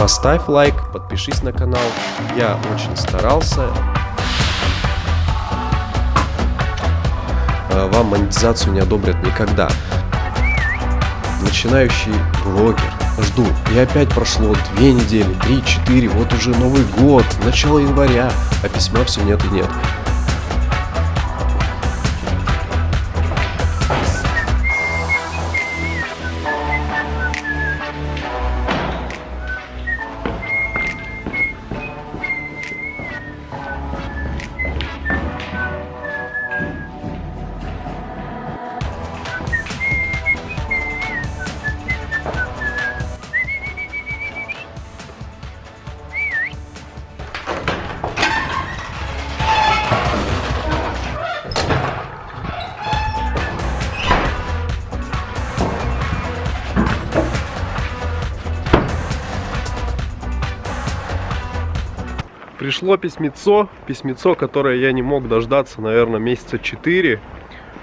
Поставь лайк, подпишись на канал. Я очень старался. Э, Вам монетизацию не одобрят никогда. Начинающий блогер. Жду. И опять прошло две недели, три, четыре, вот уже Новый год, начало января, а письма все нет и нет. Пришло письмецо, письмецо, которое я не мог дождаться, наверное, месяца 4.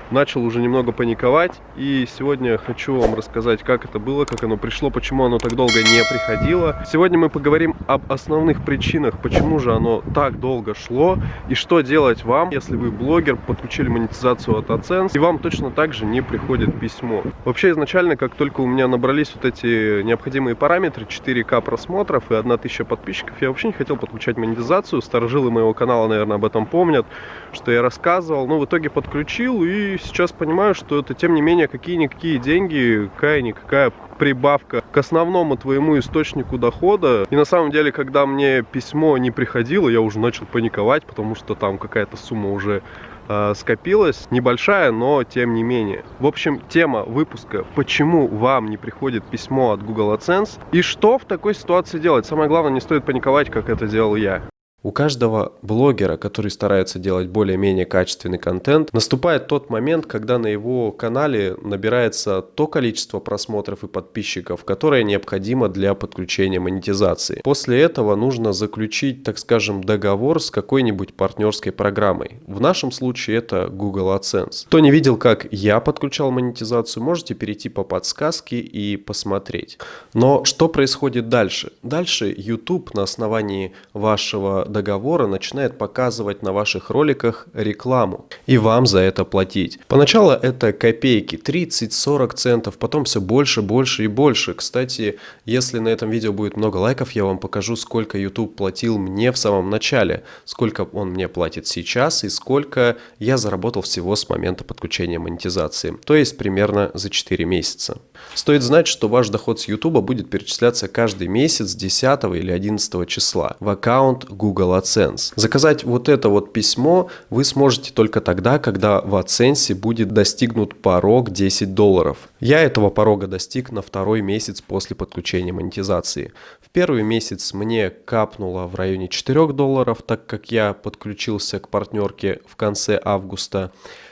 Начал уже немного паниковать, и сегодня хочу вам рассказать, как это было, как оно пришло, почему оно так долго не приходило. Сегодня мы поговорим об основных причинах, почему же оно так долго шло, и что делать вам, если вы блогер, подключили монетизацию от AdSense, и вам точно так же не приходит письмо. Вообще, изначально, как только у меня набрались вот эти необходимые параметры, 4К просмотров и 1000 подписчиков, я вообще не хотел подключать монетизацию. Старожилы моего канала, наверное, об этом помнят, что я рассказывал. Но в итоге подключил и сейчас понимаю, что это, тем не менее, какие-никакие деньги, какая-никакая прибавка к основному твоему источнику дохода. И на самом деле, когда мне письмо не приходило, я уже начал паниковать, потому что там какая-то сумма уже э, скопилась. Небольшая, но тем не менее. В общем, тема выпуска, почему вам не приходит письмо от Google AdSense и что в такой ситуации делать. Самое главное, не стоит паниковать, как это делал я. У каждого блогера, который старается делать более-менее качественный контент, наступает тот момент, когда на его канале набирается то количество просмотров и подписчиков, которое необходимо для подключения монетизации. После этого нужно заключить, так скажем, договор с какой-нибудь партнерской программой. В нашем случае это Google AdSense. Кто не видел, как я подключал монетизацию, можете перейти по подсказке и посмотреть. Но что происходит дальше? Дальше YouTube на основании вашего договора начинает показывать на ваших роликах рекламу и вам за это платить. Поначалу это копейки, 30-40 центов, потом все больше, больше и больше. Кстати, если на этом видео будет много лайков, я вам покажу, сколько YouTube платил мне в самом начале, сколько он мне платит сейчас и сколько я заработал всего с момента подключения монетизации, то есть примерно за 4 месяца. Стоит знать, что ваш доход с YouTube будет перечисляться каждый месяц 10 или 11 числа в аккаунт Google AdSense. Заказать вот это вот письмо вы сможете только тогда, когда в AdSense будет достигнут порог 10 долларов. Я этого порога достиг на второй месяц после подключения монетизации. В первый месяц мне капнуло в районе 4 долларов, так как я подключился к партнерке в конце августа.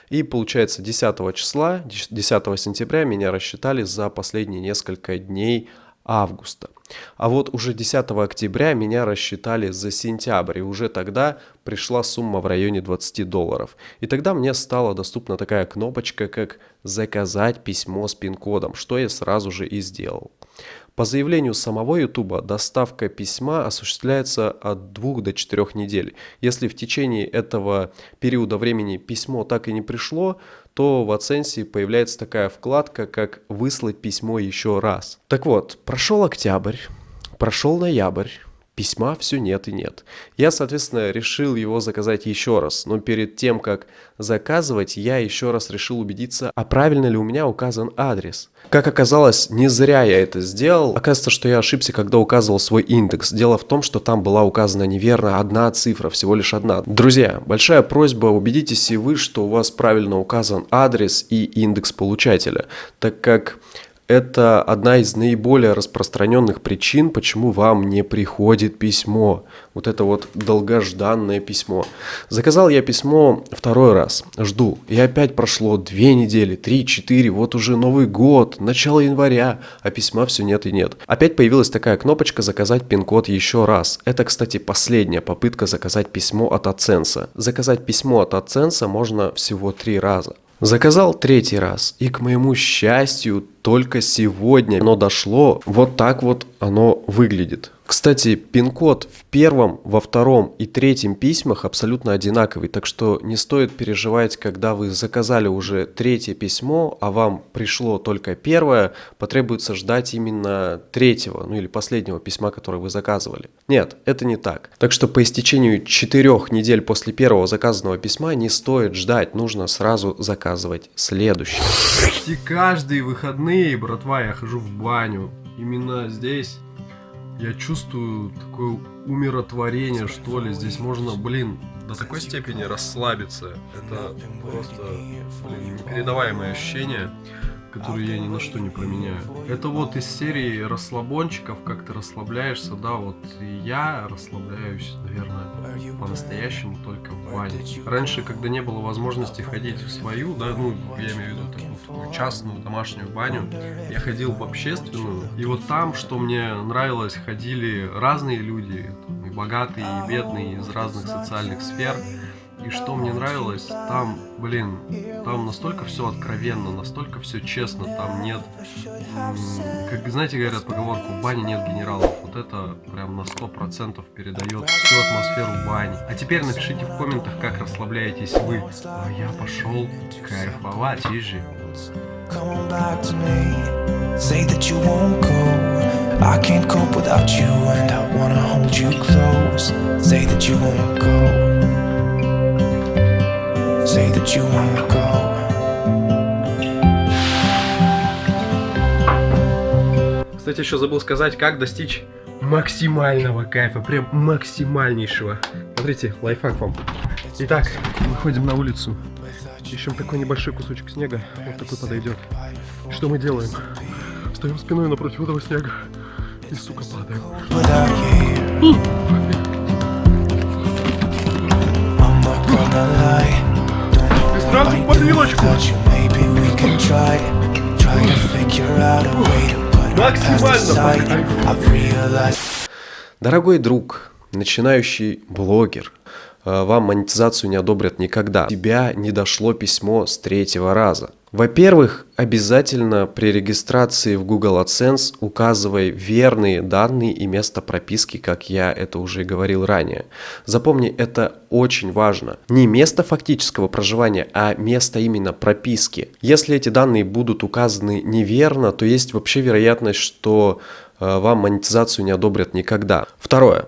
И получается 10 числа, 10 сентября меня рассчитали за последние несколько дней августа. А вот уже 10 октября меня рассчитали за сентябрь, и уже тогда пришла сумма в районе 20 долларов. И тогда мне стала доступна такая кнопочка, как «Заказать письмо с пин-кодом», что я сразу же и сделал. По заявлению самого YouTube доставка письма осуществляется от 2 до 4 недель. Если в течение этого периода времени письмо так и не пришло, то в AdSense появляется такая вкладка, как «Выслать письмо еще раз». Так вот, прошел октябрь, прошел ноябрь, письма все нет и нет. Я, соответственно, решил его заказать еще раз, но перед тем, как заказывать, я еще раз решил убедиться, а правильно ли у меня указан адрес. Как оказалось, не зря я это сделал. Оказывается, что я ошибся, когда указывал свой индекс. Дело в том, что там была указана неверно одна цифра, всего лишь одна. Друзья, большая просьба, убедитесь и вы, что у вас правильно указан адрес и индекс получателя, так как это одна из наиболее распространенных причин, почему вам не приходит письмо. Вот это вот долгожданное письмо. Заказал я письмо второй раз. Жду. И опять прошло две недели, три, четыре. Вот уже Новый год, начало января, а письма все нет и нет. Опять появилась такая кнопочка «Заказать пин-код еще раз». Это, кстати, последняя попытка заказать письмо от AdSense. Заказать письмо от AdSense можно всего три раза. Заказал третий раз, и к моему счастью, только сегодня оно дошло. Вот так вот оно выглядит. Кстати, пин-код в первом, во втором и третьем письмах абсолютно одинаковый, так что не стоит переживать, когда вы заказали уже третье письмо, а вам пришло только первое, потребуется ждать именно третьего, ну или последнего письма, которое вы заказывали. Нет, это не так. Так что по истечению четырех недель после первого заказанного письма не стоит ждать, нужно сразу заказывать следующее. Почти каждые выходные, братва, я хожу в баню. Именно здесь я чувствую такое умиротворение, что ли. Здесь можно, блин, до такой степени расслабиться. Это просто, блин, непередаваемое ощущение которую я ни на что не променяю. Это вот из серии расслабончиков, как ты расслабляешься, да, вот я расслабляюсь, наверное, по-настоящему только в бане. Раньше, когда не было возможности ходить в свою, да, ну, я имею в виду такую, такую частную домашнюю баню, я ходил в общественную, и вот там, что мне нравилось, ходили разные люди, и богатые, и бедные, из разных социальных сфер, и что мне нравилось, там, блин, там настолько все откровенно, настолько все честно, там нет, как, знаете, говорят поговорку, в бане нет генералов. Вот это прям на сто процентов передает всю атмосферу бани. А теперь напишите в комментах, как расслабляетесь вы. А я пошел кайфовать, ежи. Say I can't cope without you and I wanna hold you close Say that you won't go that you won't go Кстати, еще забыл сказать, как достичь максимального кайфа, прям максимальнейшего. Смотрите, лайфхак вам. Итак, выходим на улицу, ищем такой небольшой кусочек снега, вот такой подойдет. Что мы делаем? Стоим спиной напротив этого снега и, сука, падаем. Сразу в подвилочку. Максимально Дорогой друг, начинающий блогер, вам монетизацию не одобрят никогда. Тебя не дошло письмо с третьего раза. Во-первых, обязательно при регистрации в Google AdSense указывай верные данные и место прописки, как я это уже говорил ранее. Запомни, это очень важно. Не место фактического проживания, а место именно прописки. Если эти данные будут указаны неверно, то есть вообще вероятность, что э, вам монетизацию не одобрят никогда. Второе.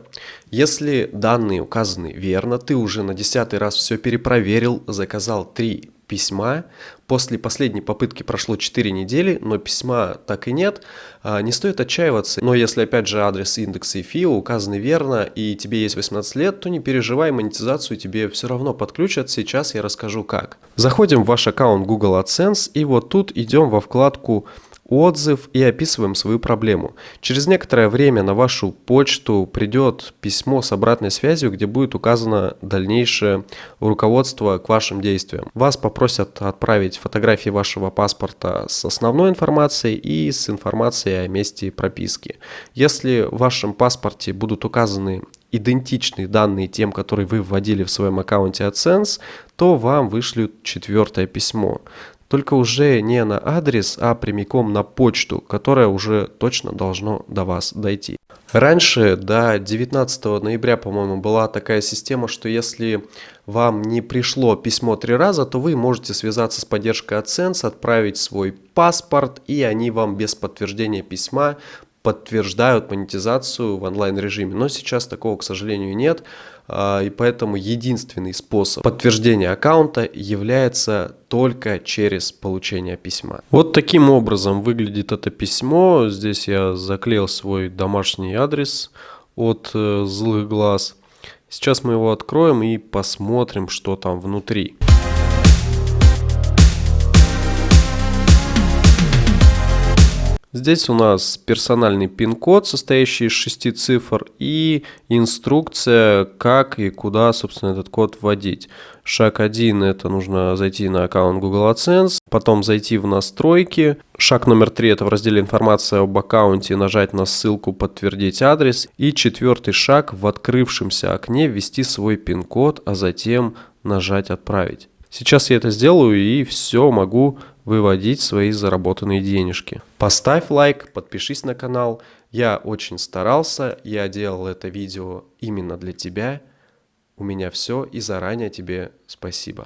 Если данные указаны верно, ты уже на десятый раз все перепроверил, заказал три письма. После последней попытки прошло 4 недели, но письма так и нет. А, не стоит отчаиваться, но если опять же адрес, индекс и ФИО указаны верно и тебе есть 18 лет, то не переживай, монетизацию тебе все равно подключат. Сейчас я расскажу как. Заходим в ваш аккаунт Google AdSense и вот тут идем во вкладку отзыв и описываем свою проблему. Через некоторое время на вашу почту придет письмо с обратной связью, где будет указано дальнейшее руководство к вашим действиям. Вас попросят отправить фотографии вашего паспорта с основной информацией и с информацией о месте прописки. Если в вашем паспорте будут указаны идентичные данные тем, которые вы вводили в своем аккаунте AdSense, то вам вышлют четвертое письмо только уже не на адрес, а прямиком на почту, которая уже точно должно до вас дойти. Раньше, до 19 ноября, по-моему, была такая система, что если вам не пришло письмо три раза, то вы можете связаться с поддержкой AdSense, отправить свой паспорт, и они вам без подтверждения письма подтверждают монетизацию в онлайн-режиме. Но сейчас такого, к сожалению, нет. А, и поэтому единственный способ подтверждения аккаунта является только через получение письма. Вот таким образом выглядит это письмо. Здесь я заклеил свой домашний адрес от э, злых глаз. Сейчас мы его откроем и посмотрим, что там внутри. Здесь у нас персональный пин-код, состоящий из шести цифр, и инструкция, как и куда, собственно, этот код вводить. Шаг 1 – это нужно зайти на аккаунт Google AdSense, потом зайти в настройки. Шаг номер 3 – это в разделе «Информация об аккаунте» нажать на ссылку «Подтвердить адрес». И четвертый шаг – в открывшемся окне ввести свой пин-код, а затем нажать «Отправить». Сейчас я это сделаю и все могу выводить свои заработанные денежки. Поставь лайк, подпишись на канал. Я очень старался, я делал это видео именно для тебя. У меня все и заранее тебе спасибо.